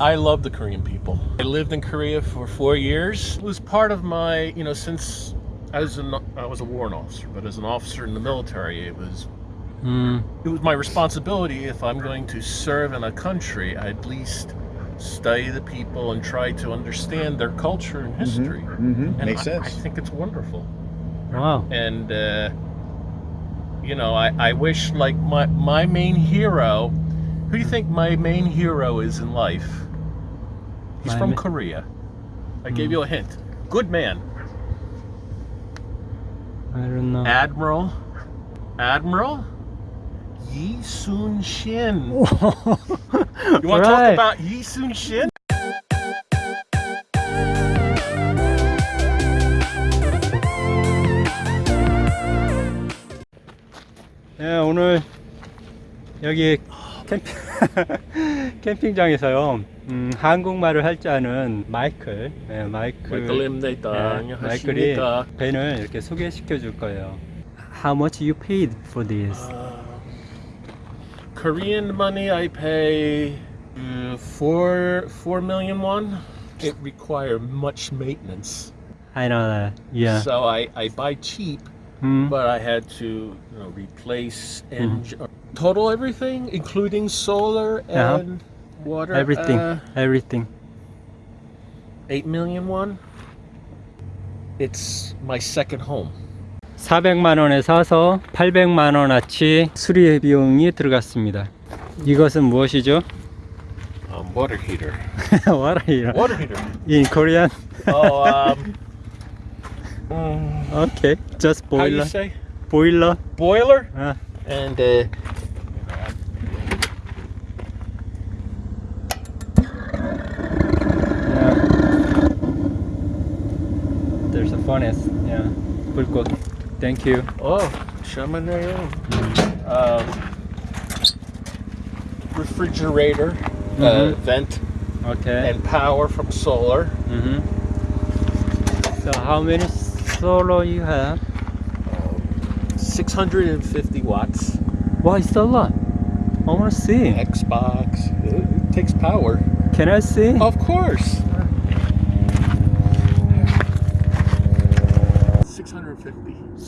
I love the Korean people. I lived in Korea for four years. It was part of my, you know, since I was an, I was a warrant officer, but as an officer in the military, it was 음, it was my responsibility if I'm going to serve in a country, I at least study the people and try to understand their culture and history. Mm-hmm. And Makes I, sense. I think it's wonderful. wow. And uh, you know, I, I wish like my my main hero. Who do you think my main hero is in life? He's My from ma- Korea. I gave Hmm. you a hint. Good man. I don't know. Admiral. Admiral. Yi Sun Shin. you You want to talk about Yi Sun Shin? 네, 오늘 여기 캠핑, 캠핑장에서요. 음, 한국말을 할 줄 아는 마이클, 네, 마이클, 마이클입니다. 네, 마이클이 안녕하십니까? 밴을 이렇게 소개시켜 줄 거예요. How much you paid for this? Korean money, I pay uh, four four million won. It require much maintenance, I know that. Yeah. so I, I buy cheap, 음, but I had to you know replace engine, Total everything, including solar Yeah. and water. everything, uh, everything. eight million won. It's my second home. 400만 원에 사서 800만 원어치 수리 비용이 들어갔습니다. 이것은 무엇이죠? Um, water heater. Are you? Water heater. In Korean? Oh, um, mm, Okay, just how you boiler. say? Boiler. Boiler. 아, And uh, furnace. Yeah. 불꽃. Thank you. oh, Chamonix. Um, refrigerator, uh, Mhm. vent, Okay. and power from solar. Mhm. So how many solar you have? 650 watts. Wow, it's a lot. I wanna see. Xbox. It takes power. Can I see? Of course.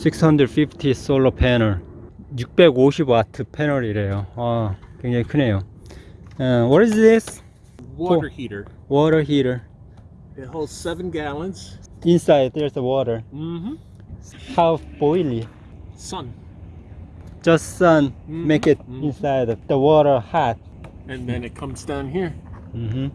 650. 650 솔로 패널 650와트 패널이래요 아 굉장히 크네요 uh, What is this? Water Cool. heater. Water heater It holds seven gallons. Inside there's the water Mm-hmm. How boily Sun. Just sun Mhm, make it mhm. inside the water hot And then it comes down here. mm-hmm.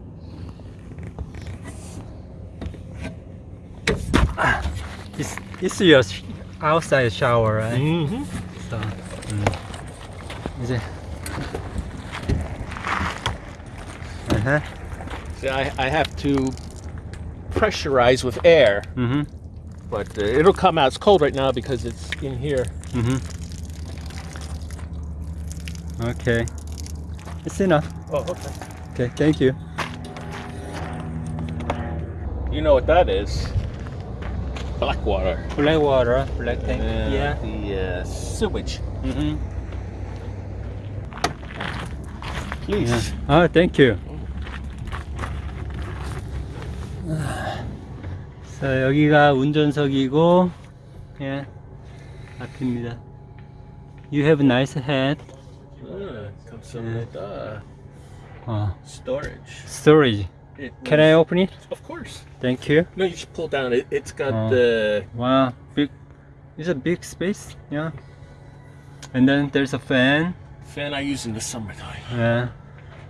It's, it's your sh- outside shower, right? Mm -hmm. So, mm. is it? Uh huh. See, I, I have to pressurize with air. Mm -hmm. But uh, it'll come out. It's cold right now because it's in here. Mm -hmm. Okay. It's enough. Oh, okay. Okay, thank you. You know what that is. Black water. Black water, black tank. Uh, yeah. The uh, sewage. Mm-hmm. Please. Yeah. Oh, thank you. 자, 여기가 운전석이고, 예, 앞입니다. You have a nice head. Yeah, comes some Yeah. with uh, 어, storage. storage. It Can I open it? Of course. Thank you. No, you should pull down. It, it's got Oh. the. Wow, big. It's a big space. Yeah. And then there's a fan. fan I use in the summertime. Yeah.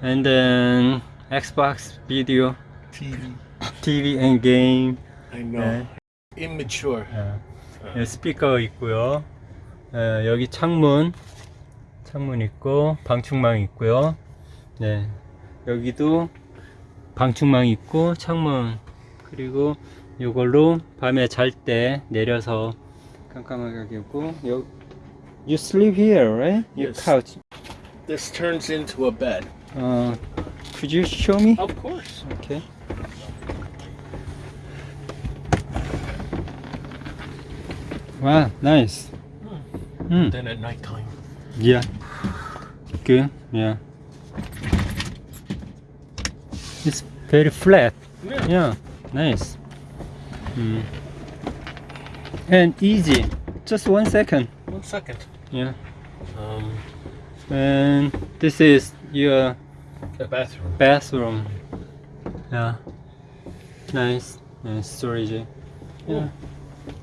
And then Xbox video, TV. TV and game. I know. 네. Immature. 어, 예, 스피커 있고요. 어, 여기 창문, 창문 있고 방충망 있고요. 네, 여기도 방충망 있고 창문 그리고 이걸로 밤에 잘 때 내려서 깜깜하게 있고 여, You sleep here, right? Your Yes. couch. This turns into a bed. Uh, could you show me? Of course. Okay. Wow, nice. Hmm. Then at nighttime. Yeah. Good. Yeah. it's very flat. Yeah, yeah nice. Mm. And easy. Just one second. One second. Yeah. Um, and this is your bathroom. Bathroom. Yeah. Nice. Nice storage. Yeah. Oh.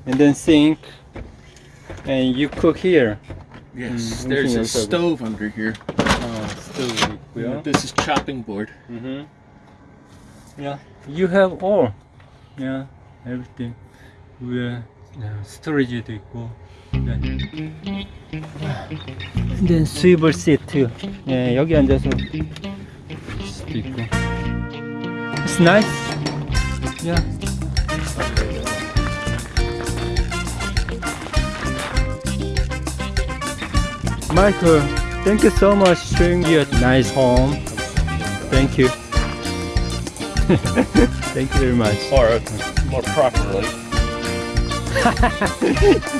And then sink. And you cook here. Yes, mm, there's a stove under here. Oh, stove. Yeah. This is chopping board. Mm -hmm Yeah, you have all. Yeah, everything. 위에 yeah, 스토리지도 있고. 네. And then swivel seat. 예, 여기 앉아서 수도 있고. It's nice. Yeah. Michael, thank you so much showing your nice home. Thank you. Thank you very much. Or more properly.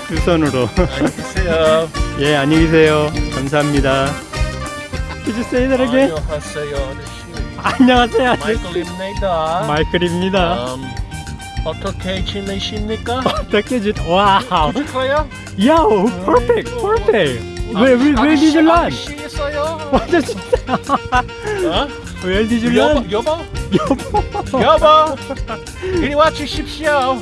두 손으로. 안녕하세요. 예, 안녕히 계세요. 감사합니다. Did you say that again? 안녕하세요. 안녕하세요. 마이클입니다. 마이클입니다. 음, 어떻게 지내십니까? 어떻게 주? 와우. 좋아요? Yo, perfect, perfect. Where, where, where did you learn? 아저씨였어요. 완전 진짜. 어? Where did you 여보, learn? 여보, 여보. 여보, 이리 와 주십시오.